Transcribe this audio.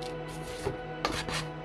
ハハハハ!